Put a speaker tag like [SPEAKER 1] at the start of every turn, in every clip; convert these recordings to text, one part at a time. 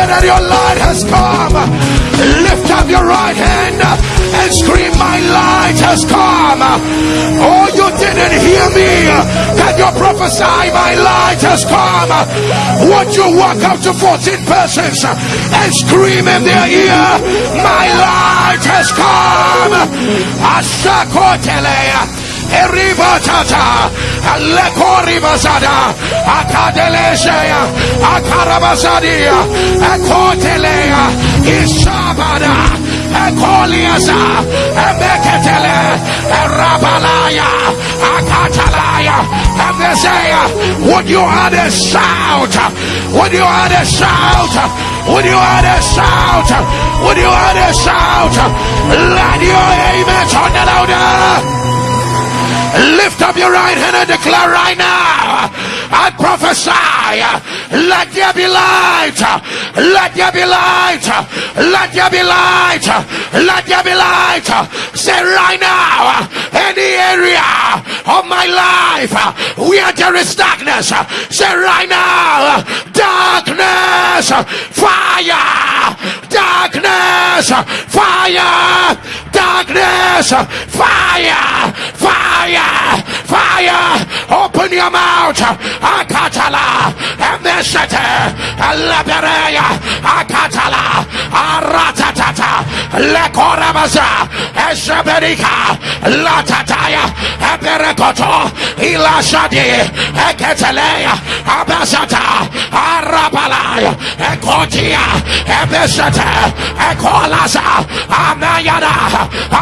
[SPEAKER 1] declare that your light has come. Lift up your right hand and scream, My light has come. Oh, you didn't hear me. Can you prophesy, My light has come? Won't you walk up to 14 persons and scream in their ear, My light has come? Ashakotelea. Eribatata, Lekoribazada, Akadelesea, Akarabazadia, Akotelea, Ishabada, Ekoliasa, Ebeketele, Erabalaya, Akatalaya, Ebesea. Would you add a shout? Would you add a shout? Would you add a shout? Would you add a shout? Let your amen turn louder. Lift up your right hand and declare right now. I prophesy. Let there be light. Let there be light. Let there be light. Let there be light. Say right now. Any area of my life where there is darkness. Say right now. Darkness. Fire. Darkness. Fire. Darkness. Fire. Fire fire. Open your mouth. Akatala, Emeshete, Lebereya, Akatala, Aratatata, Lekorabaza, Esheberika, Latataya, Eberekoto, Ilashadi, Eketeleya, Abasata, Arabalaya, Ekotia, Ebeshete, Ekolasa, Amayada,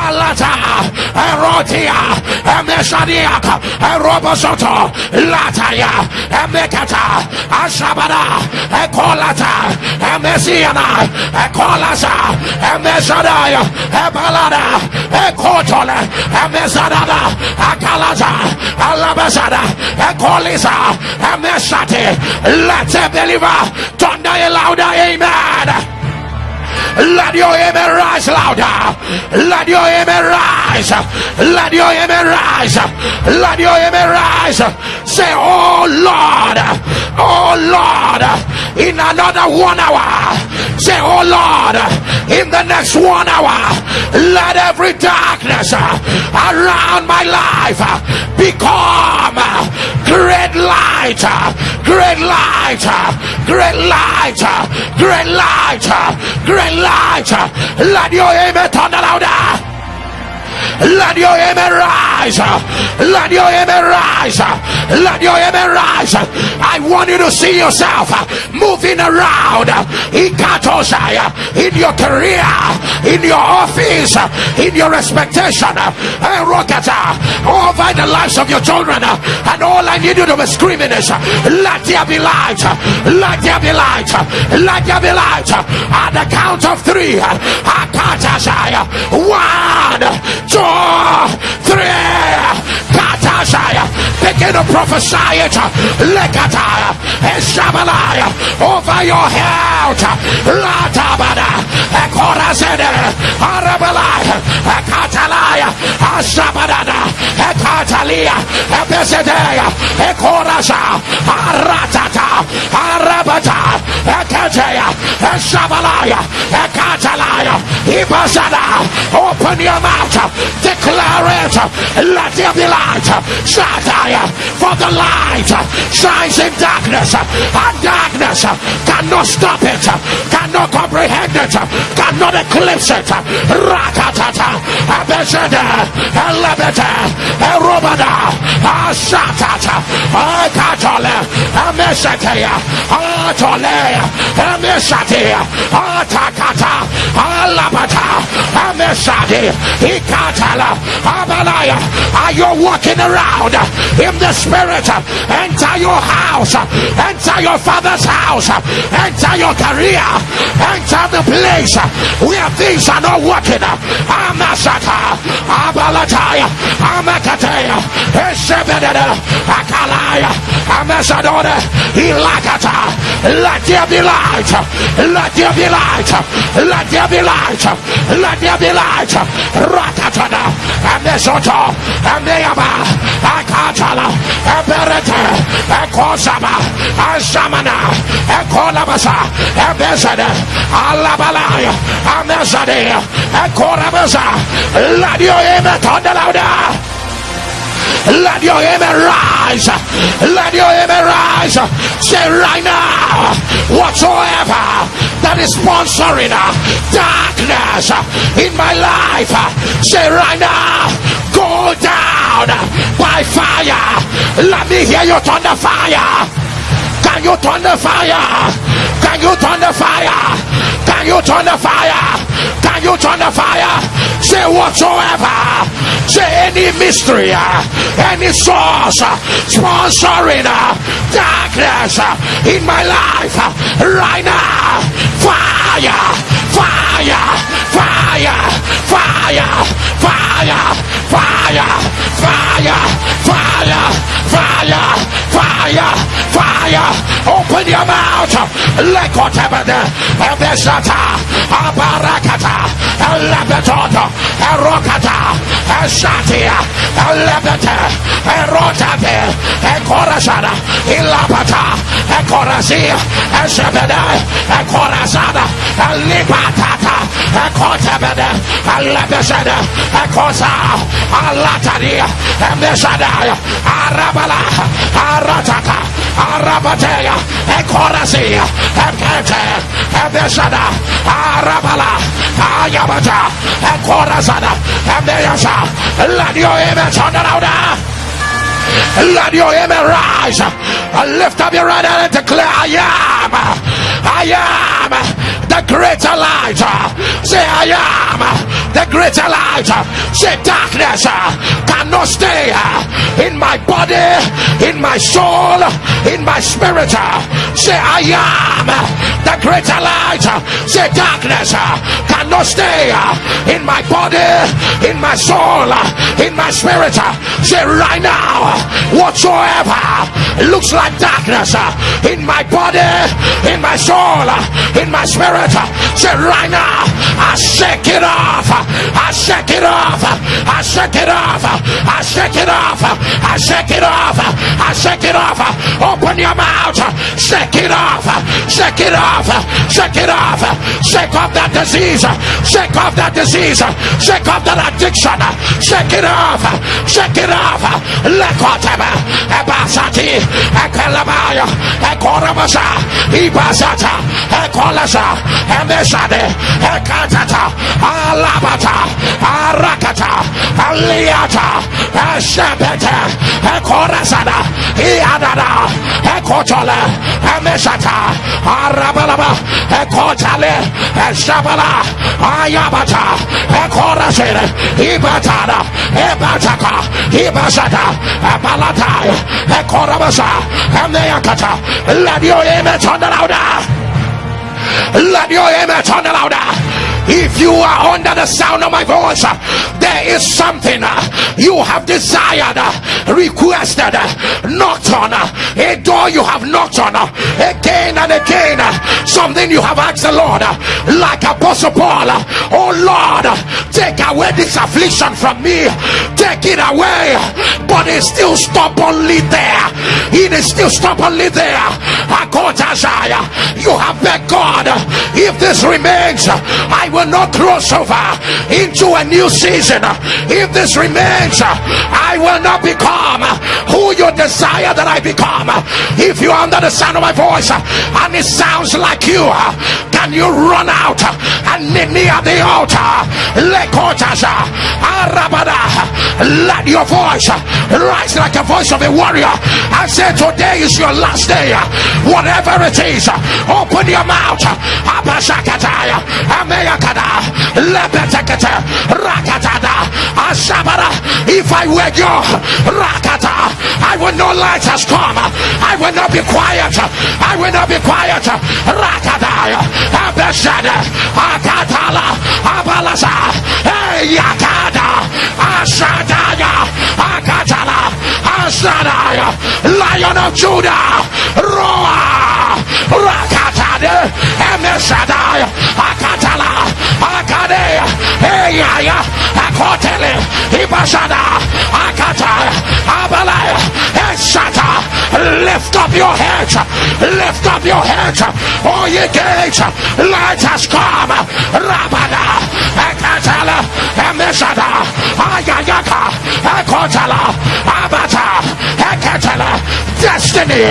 [SPEAKER 1] Alata, Erotia, Emesh. Robosoto, Lataya, Emekata, Ashabada, Ekolata, Emesiana, Ekolasa, Emesadaya, Ebalada, Ekotole, Emesadada, Akalaza, Alabasada, Ekolisa, Emesate, let it believe, thunder louder, amen. Let your amen rise louder. Let your amen rise. Let your amen rise. Let your amen rise. Say, Oh Lord, Oh Lord, in another one hour. Say, Oh Lord, in the next one hour, let every darkness around my life become great light, great light, great light, great light, great light light. Let your amen thunder louder. Let your amen rise. Let your amen rise. Let your amen rise. I want you to see yourself moving around in in your career, in your office, in your expectation, over the lives of your children. And all I need you to be screaming is, Let there be light. Let there be light. Let there be light. At the count of three, one, two three. Katashaya. Begin to prophesy it. Lekataya. Eshabalaya. Over your health. Latabada. Ekorasede. Arabalaya. Ekatalaya. Ashabadada. Ekatalia. Ebesedeya. Ekorasa. Aratata. Arabata. Ekateya. Eshabalaya. Ekatalaya. Open your mouth declare it. Let there be light. Shataya. For the light shines in darkness. And darkness cannot stop it. Cannot comprehend it. Cannot eclipse it. Rakatata. Abeshede. Elebete. Erobada. Ashatata. Akatole. Ameshatea. Atole. Ameshatea. Atakata. Alabata. Ameshade. Ikatala. Abalaya. Are you walking around in the spirit? Enter your house. Enter your father's house. Enter your career. Enter the place where things are not working. Amasata. Abalataya. Amakatea. Eshebedada. Akalaya. Amasadona. Ilakata. Let there be light. Let there be light. Let there be light. Let there be light. Rakatada. Amesoto. Ameyaba. Akatala. Eberete. Ekosaba. Ashamana. Ekolabasa. Ebesade. Alabalaya. Amesade. Ekorabasa. Let your amen thunder louder. Let your amen rise. Let your amen rise. Say right now, whatsoever that is sponsoring uh, darkness uh, in my life, uh, say right now, go down by fire. Let me hear you thunder fire. Can you turn the fire? Can you turn the fire? Can you turn the fire? Can you turn the fire? Say whatsoever. Say any mystery, any source sponsoring darkness in my life right now. Fire, fire, fire, fire, fire, fire, fire, fire, fire, fire, fire. Open your mouth. Lekotabada, Ebeshata, Abarakata, Elebetoto, Erokata, Eshatia, Elebete, Erotate, Ekorasada, Ilapata, Ekorasia, Eshebede, Ekorasada, Ratata, a Cotabada, a Latashada, a Cosa, a Latania, a Meshadaya, a Rabala, a Ratata, a Rabatea, a Corazia, a Pete, a Meshada, a Rabala, a Yabata, a Corazada, a Meyasha, Ladio Emets on the let your amen rise. And Lift up your right hand and declare, I am. Uh, I am uh, the greater light. Say, I am the greater light. Say, darkness cannot stay in my body, in my soul, in my spirit. Say, I am the greater light. Say, darkness uh, cannot stay uh, in my body, in my soul, uh, in my spirit. Say, right now whatsoever looks like darkness uh, in my body, in my soul, uh, in my spirit, uh, say right now, I shake it off, I shake it off, I shake it off, I shake it off, I shake it off, I shake it off. Open your mouth, shake it off, shake it off, shake it off, shake off that disease, shake off that disease, shake off that addiction, shake it off, shake it off. Let Ekoteba, Ebasati, Ekelabaya, Ekorabasa, Ibasata, Ekolasa, Emesade, Ekatata, Alabata, Arakata, Aliata, Eshebete, Ekorasada, Iadada, Ekotole, Emesata, Arabalaba, Ekotale, Eshabala, Ayabata, Ekorasere, Ibatada, Ebataka, Ibazada, Apalataya, Ekorabasa, Ameyakata. Let your amen turn louder. Let your amen turn louder. If you are under the sound of my voice, uh, there is something uh, you have desired, uh, requested, knocked on, a door you have knocked on again and again. Something you have asked the Lord, like Apostle Paul. Oh Lord, take away this affliction from me, take it away. But it's still stubbornly there. It is still stubbornly there. You have begged God, if this remains, I will will not cross over into a new season. If this remains, I will not become who you desire that I become. If you are under the sound of my voice and it sounds like you, can you run out and meet me at the altar? Let your voice rise like a voice of a warrior. I say today is your last day. Whatever it is, open your mouth. Rakada, Lebetekete, Rakatada, Ashabara. If I were you, Rakata, I would know light has come. I will not be quiet. I will not be quiet. Rakada, Abeshada, Akatala, Abalasa, Hey Yakada, Ashadaya, Akatala, Ashadaya, Lion of Judah, Ameshadai, Akatala, Akadea, Eyaya, Akotele, Ibashada, Akata, Abalaya, Eshata. Lift up your heads, lift up your heads, all ye gates, light has come. Rabada, Akatala, Ameshada, Ayayaka, Akotala, Abata, Akatala, Destiny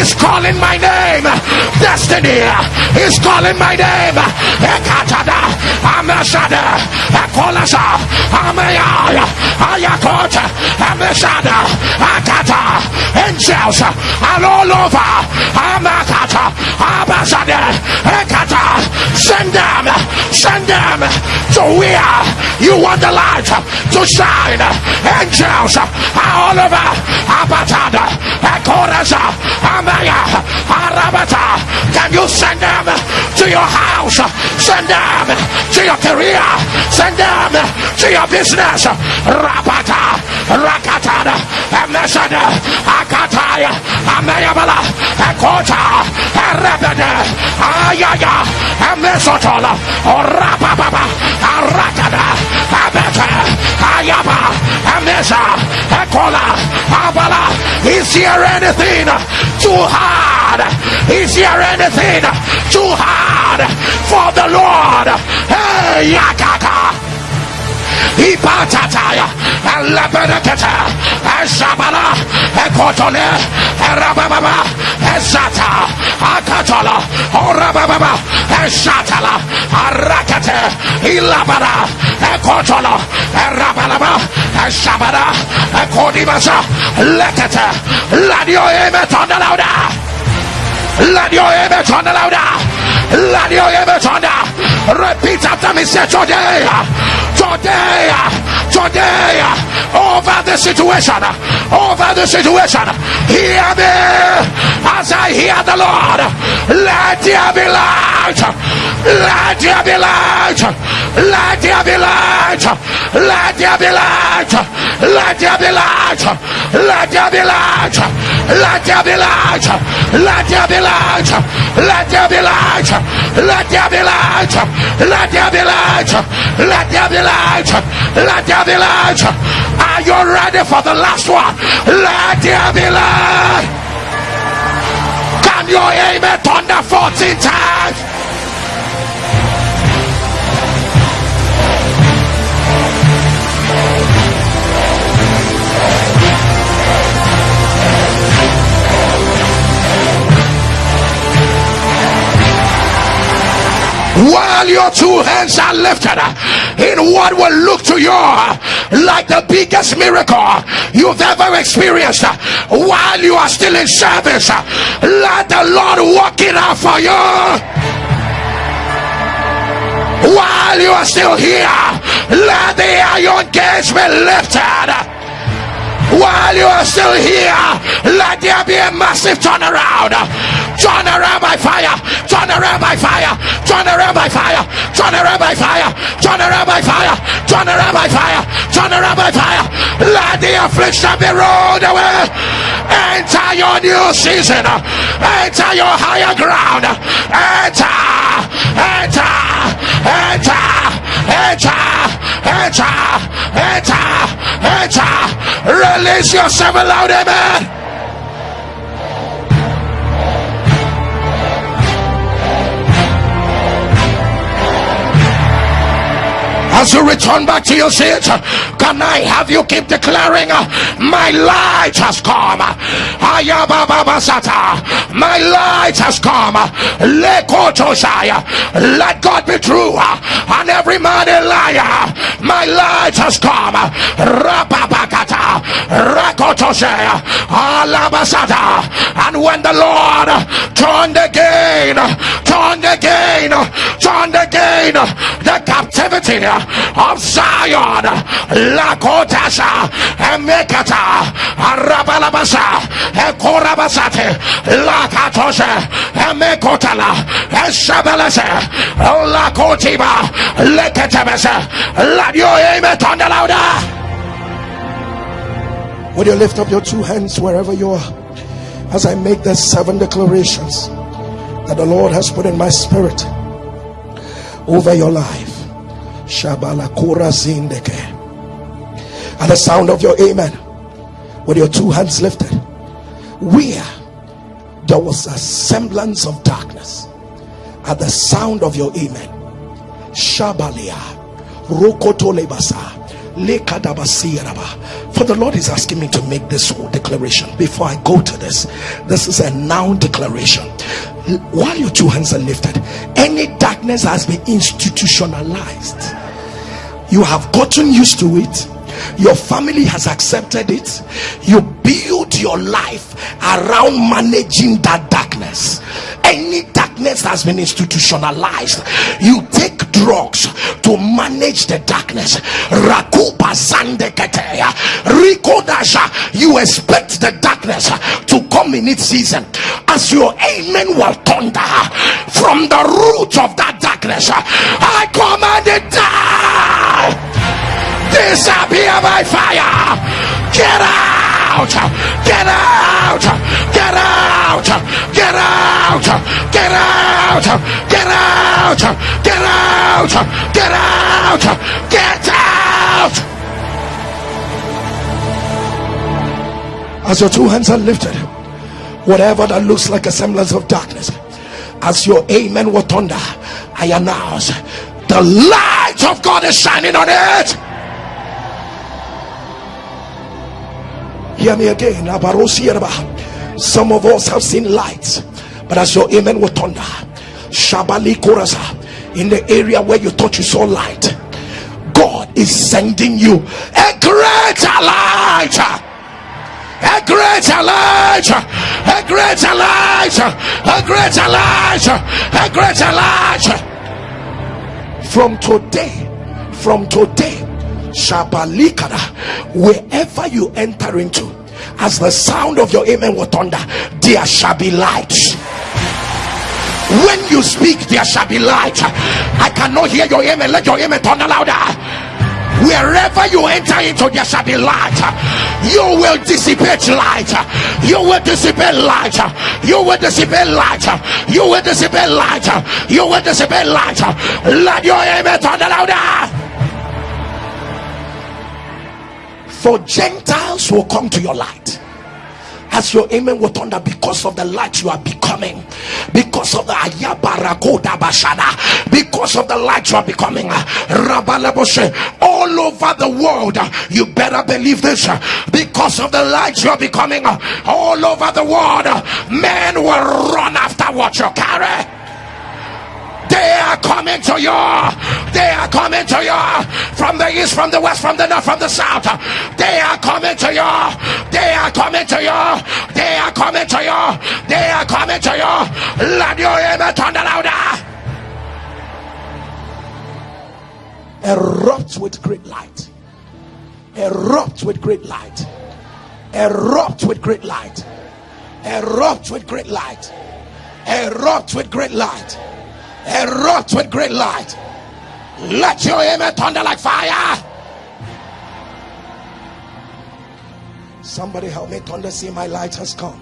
[SPEAKER 1] is calling my name. Destiny is calling my name. Ekatada, Amashada, Akolasa, Amaya, Ayakota, Amashada, Akata, angels are all over. Amakata, Abashada, Ekata, send them, send them to where you want the light to shine. Angels are all over. Abatada, Akorasa, Amaya, Arabata. Can you send them to your house? Send them to your career. Send them to your business. Rapata, Rakatada, Amesada, Akataya, Amayabala, Akota, Arabada, Ayaya, Amesotola, Orapababa, Arakada, Ayaba, Amesa, Akola, Abala. Is there anything too hard? Is here anything too hard for the Lord? Hey, Yakaka. Ipatataya, Erababa, Esata, akatala orababa eshatala arakate ilabara ekotola erabalaba eshabara ekodibasa lekete let your amen thunder louder let your amen thunder louder let your amen thunder repeat after me say today, today, over the situation, over the situation. Hear me as I hear the Lord. Let there be light. Let there be light. Let there be light. Let there be light. Let there be light. Let there be light. Let there be light. Let there be light. Let there be light. Let there be light. Let there be light. Let there be light. Let there be light. Are you ready for the last one? Let there be light. Can you aim amen thunder 14 times? While your two hands are lifted in what will look to you like the biggest miracle you've ever experienced while you are still in service let the lord work it out for you. While you are still here let the iron gates be lifted while you are still here, let there be a massive turnaround. Turn around by fire, turn around by fire, turn around by fire, turn around by fire, turn around by fire, turn around by fire, turn around by fire. Let the affliction be rolled away. Enter your new season, enter your higher ground, enter, enter, enter, enter, enter, enter, enter. Release yourself aloud, amen. As you return back to your seat can i have you keep declaring my light has come. My light has come. Let god be true and every man a liar. My light has come. And when the lord turned again turned again turned again the captivity of Zion. Lakotasa, Emekata, Arabalabasa, Ekorabasate, Lakatose, Emekotala, Eshabelese, Lakotiba, Leketemese. Let your amen turn the louder. Would you lift up your two hands wherever you are as I make the seven declarations? that the Lord has put in my spirit over your life. Shabala Kura Zindeke. At the sound of your amen, with your two hands lifted, where there was a semblance of darkness, at the sound of your amen, Shabalia, Rokoto Lebasa. For the Lord is asking me to make this declaration before I go to this. This is a noun declaration. While your two hands are lifted, any darkness has been institutionalized. You have gotten used to it. Your family has accepted it. You build your life around managing that darkness. Any darkness has been institutionalized. You take drugs to manage the darkness. You expect the darkness to come in its season. As your amen will thunder from the root of that darkness. I command it down. Disappear by fire. Get out. Get out. Get out. Get out. Get out. Get out. Get out. Get out. Get out. As your two hands are lifted, whatever that looks like a semblance of darkness, as your amen will thunder, I announce the light of God is shining on it. Hear me again. Some of us have seen lights, but as your amen will thunder, Shabali Korasa, in the area where you thought you saw light, God is sending you a greater light. A greater light, a greater light, a greater light, a greater light. From today, from today, Shabalikada, wherever you enter into, as the sound of your amen will thunder, there shall be light. When you speak, there shall be light. I cannot hear your amen. Let your amen thunder louder. Wherever you enter into, there shall be light. You will dissipate light. You will dissipate light. You will dissipate light. You will dissipate light. You will dissipate light. Let your amen thunder louder. For Gentiles will come to your light. As your amen will thunder because of the light you are becoming. Because of the ayabarakoda bashada because of the light you are becoming. All over the world you better believe this. Because of the light you are becoming. All over the world men will run after what you carry they are coming to you. They are coming to you from the east, from the west, from the north, from the south. They are coming to you. They are coming to you. They are coming to you. They are coming to you. Let your amen thunder louder. Erupt with great light. Erupt with great light. Erupt with great light. Erupt with great light. Erupt with great light erupt with great light. Let your amen thunder like fire. Somebody help me thunder. See, my light has come.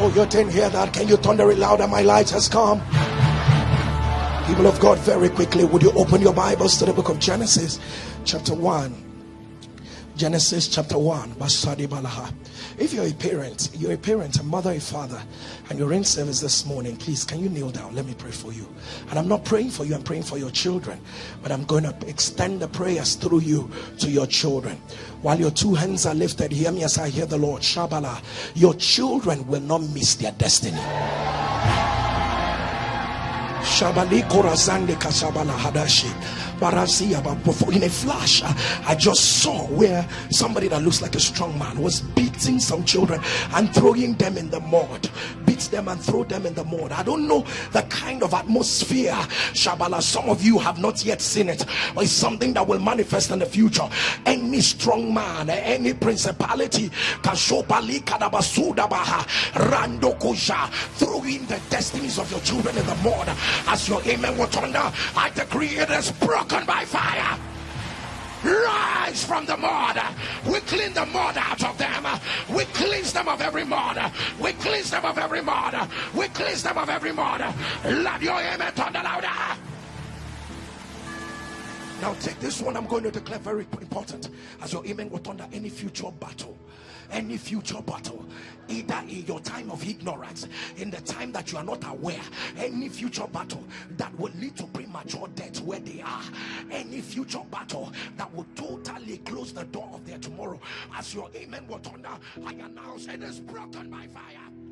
[SPEAKER 1] Oh, you didn't hear that. Can you thunder it louder? My light has come. People of God, very quickly, would you open your Bibles to the book of Genesis, chapter 1? Genesis chapter 1. Basadi Balaha. If you're a parent, you're a parent, a mother, a father, and you're in service this morning, please can you kneel down? Let me pray for you. And I'm not praying for you, I'm praying for your children. But I'm going to extend the prayers through you to your children. While your two hands are lifted, hear me as I hear the Lord. Shabala. Your children will not miss their destiny. Shabali Korazande Hadashi. In a flash uh, I just saw where somebody that looks like a strong man was beating some children and throwing them in the mud beats them and throw them in the mud. I don't know the kind of atmosphere Shabala. Some of you have not yet seen it but it's something that will manifest in the future. Any strong man any principality throwing the destinies of your children in the mud. As your amen will thunder I decree it is broken by fire. Rise from the mud. We clean the mud out of them. We cleanse them of every mud. We cleanse them of every mud. We cleanse them of every mud. Love your amen. Thunder louder. Now take this one. I'm going to declare very important. As your amen will thunder any future battle, any future battle, either in your time of ignorance, in the time that you are not aware, any future battle that will lead to premature death where they are, any future battle that will totally close the door of their tomorrow. As your amen will thunder, I announce it is broken by fire.